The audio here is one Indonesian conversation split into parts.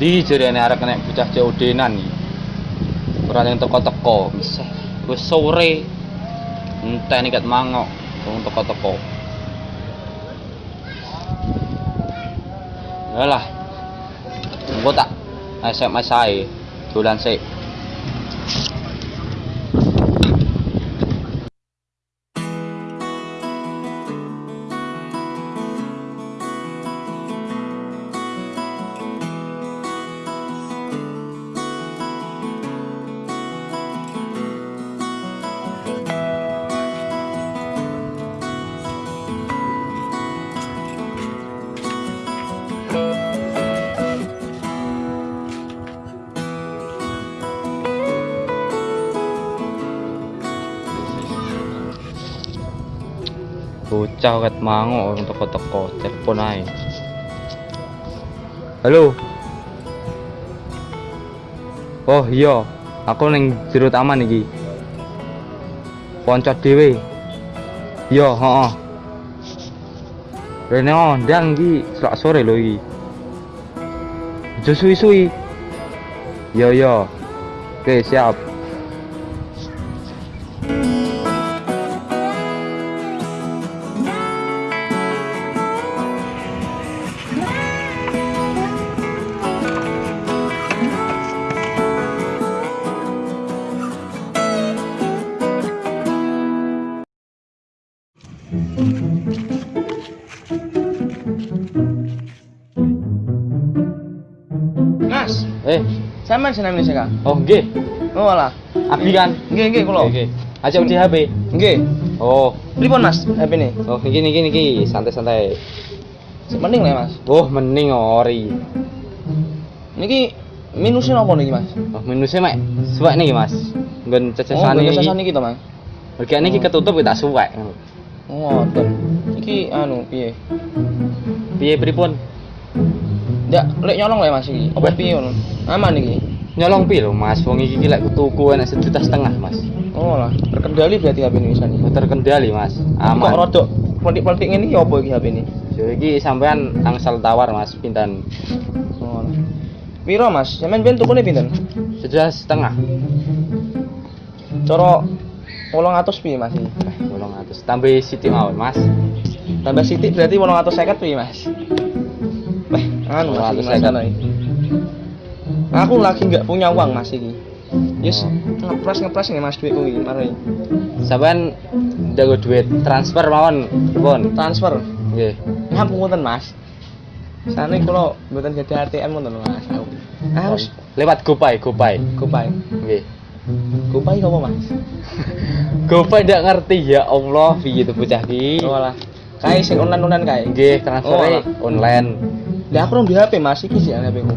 Ndi jarene arek nek bocah COD-nan iki. Ora yang teko-teko, misah. Wis sore. Enteni kat mangok, wong teko-teko. Yalah. Engko tak SMS ae. Dolan sik. Bocah kat mangok wong teko-teko, telepon ae. Halo. Oh iya, aku ning jero taman iki. Poncot dhewe. Iya, heeh. Rene ndang iki selak sore lho iki. Aja suwi-suwi. Iya, iya. Oke, siap. Eh, sampean senam ini Kak? oh nggih. Oh alah. Abi kan? Nggih, nggih kula. Oke. Aja di HP. Nggih. Oh, Pripun Mas? HP ini? oh iki iki iki santai-santai. Mending lah Mas. Oh, mending ori. Niki minusnya apa niki Mas? Oh, minusnya mek suwek nih, Mas. Nggon Oh, cecesane biasa iki. niki to Mas. Bagian iki ketutup ya tak suwek. Oh, ngoten. Iki anu piye? Piye pripun? Ndak lek nyolong lah Mas iki. Apa piye ngono? Aman iki. Nyolong pi lho, Mas. Wong iki lek tuku enak sejuta setengah, Mas. Oh lah, terkendali berarti HP ini wisani. Terkendali, Mas. Kok Aman. rodok politik-politik ini ya apa iki HP ini? Yo iki sampean angsal tawar, Mas. Pinten? Oh lah. Piro Mas? Sampeyan ben tukune pinten? Sejuta setengah. Cara 800 piye Mas iki? Eh, 800. Tambah siti mawon, Mas. Tambah sithik berarti 850 piye Mas? Anu Mas iki 850. Mas ana iki. Aku lagi nggak punya uang Mas iki. Yes, ngepres ngepres nih Mas duitku iki mari. Sampean jago duit transfer mawon, pripun? Transfer. Nggih. Ngapunten Mas. Sane kula mboten gadah ATM ngoten Mas. Aku. Ah wis Lewat GoPay, GoPay. gopay. Nggih. Gopay apa Mas? GoPay ndak ngerti ya Allah, piye tuh bocah iki? Oh lah. Kae sing online-online kae. Nggih, transfer Oh, online. Lah aku di HP Mas iki sih HP ku.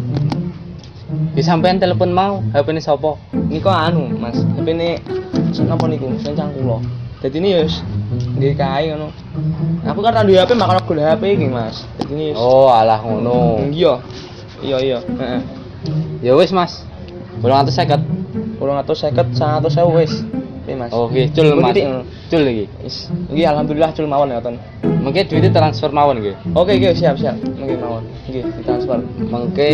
Di sampean telepon mau, HP ini sapa? Niko anu Mas, HP ini napa niku? Sencang kula. Dadi ini yus nggih kae ngono. Aku kan duwe HP makane gol HP iki Mas. Dadi ini yus Oh, alah ngono. Iya. Iya iya, heeh. Ya wis, Mas. 850. 250 100.000 wis. Piye Mas? Oh, nggih, cul Mas. Cul. Wis. Nggih alhamdulillah cul mawon ya ten. Mengke duitnya transfer mawon nggih. Oke oke siap siap. Nggih mawon. Nggih ditransfer. Mengke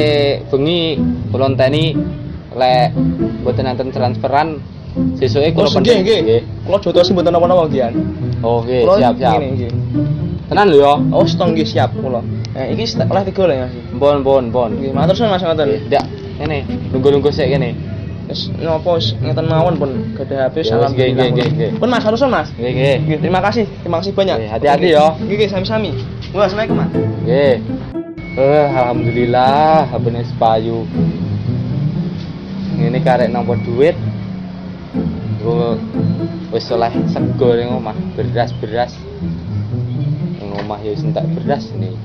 bengi kula enteni lek mboten enten transferan sesuke Oh kula nggih nggih. Kula jotos mboten napa-napa nggih. Oh, Kula siap siap. Nggih. Tenan lho ya. Oh stong nggih siap kula. Eh iki oleh tiga lah ya Mas. Pon pon pon. Nggih matur suwun Mas ngoten. Ndak. Ngene, nunggu-nunggu sik kene. Wis napa wis ngeten mawon pun gadah HP salam. nggih, nggih, nggih. Pun Mas harusan Mas. Nggih, nggih. Nggih, terima kasih. Terima kasih banyak. Hati-hati Oke, ya. Nggih, nggih, sami-sami. Wah, Assalamualaikum, Mas. Nggih. Eh, alhamdulillah habene sepayu. Ini karek nampa duit. Gue wis oleh sego ning omah, beras-beras. Ning omah ya wis entek beras nih.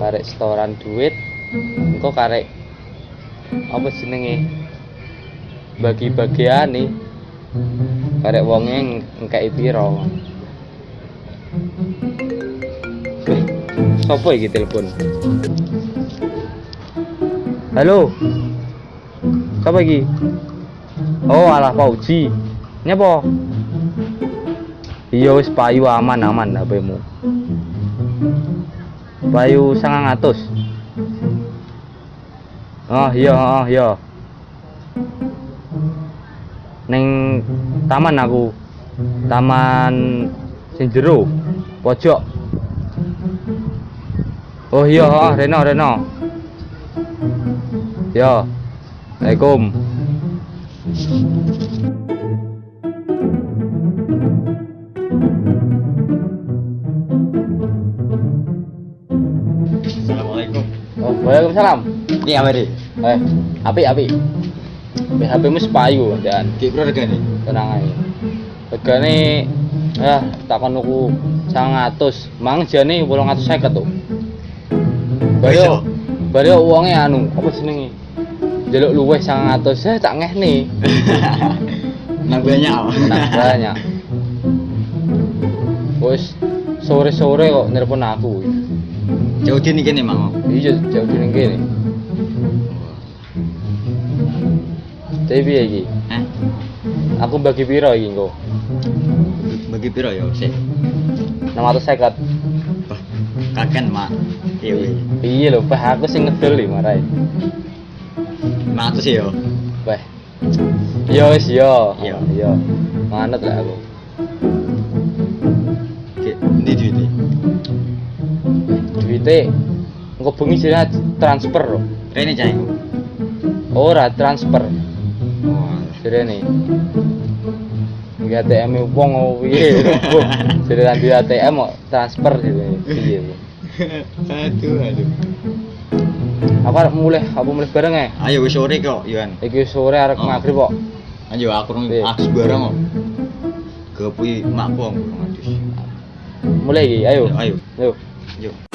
Karek setoran duit. Engko karek apa jenenge? Bagi-bagian nih. Karek wonge ngkei piro. Sopo iki telepon? Halo. Siapa iki? Oh, alah Pauji. Nyapa? Iya wis payu aman aman HP-mu. Payu 900. Oh iya, oh iya. Ning taman aku. Taman sing jero. Pojok. Oh iya, oh, Reno, Reno. Yo. Assalamualaikum. Assalamualaikum. Oh, Waalaikumsalam. Ini deh? Eh, api api. HP mu sepayu dan Kayak berapa regane? tenang aja. Regane ya takon nuku 100. Mang jane 850 tuh. Bayo. Bayo uangnya anu, apa jenenge? Jaluk luweh 100. Saya tak ngehne. Nang banyak. Nah, banyak. Wes sore-sore kok nelpon aku. Jauh dini kene mang. Iya jauh dari kene. Tapi piye iki? Hah? Aku bagi piro iki engko? Bagi piro ya sih? 650. Wah, kaken mak. Iya. Iya lho, aku sing ngedol iki marai. Mak sih yo. Wah. Yo wis yo. Iya. Yo. Manut lah aku. Kayak ndi duit Duite engko bengi sira transfer. Rene cah iku. Ora transfer. Wah. Sirene. Iki ATM -e wong oh piye? Sire nanti ATM kok transfer gitu. Bu? aduh, aduh. Aku arep mulai, aku mulai bareng ya. Ayo sore kok, Yuan. Iki sore arek Oh. maghrib kok. Ayo aku rong Iya. aks barang kok. Kepuy makku aku. Mulai ayo. Ayo. Ayo. Yuk.